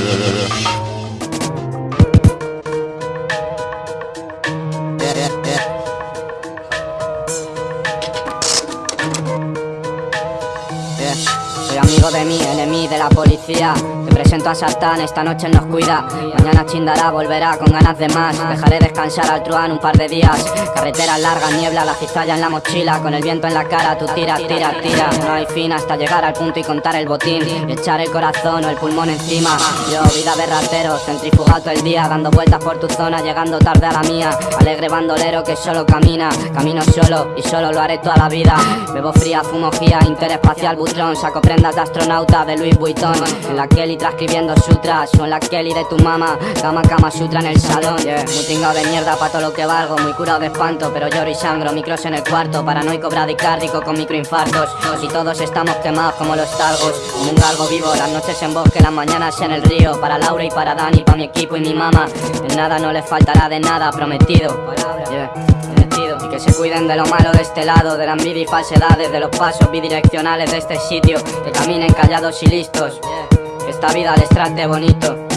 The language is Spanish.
yeah, yeah, yeah. Soy amigo de mí, enemigo de la policía. Te presento a Sartán, esta noche nos cuida. Mañana chindará, volverá con ganas de más. Dejaré descansar al truán un par de días. Carreteras largas, niebla, la cizalla en la mochila. Con el viento en la cara, tú tiras, tiras, tiras No hay fin hasta llegar al punto y contar el botín. Y echar el corazón o el pulmón encima. Yo, vida de ratero, centrifugado el día. Dando vueltas por tu zona, llegando tarde a la mía. Alegre bandolero que solo camina. Camino solo y solo lo haré toda la vida. Bebo fría, fumo gía, interespacial butrón Saco prendas de astronauta de Louis Vuitton. En la Kelly transcribiendo sutras en la Kelly de tu mamá. Cama, cama, sutra en el salón. Yeah. Muy tingado de mierda pa' todo lo que valgo Muy curado de espanto, pero lloro y sangro Micros en el cuarto, paranoico, bradicárdico Con microinfartos. Y todos estamos quemados como los talgos. Como un galgo vivo, las noches en bosque Las mañanas en el río. Para Laura y para Dani, para mi equipo y mi mamá. En nada no les faltará de nada, prometido. Yeah. Y que se cuiden de lo malo de este lado De la envidia y falsedades De los pasos bidireccionales de este sitio. Que caminen callados y listos. Esta vida les trate bonito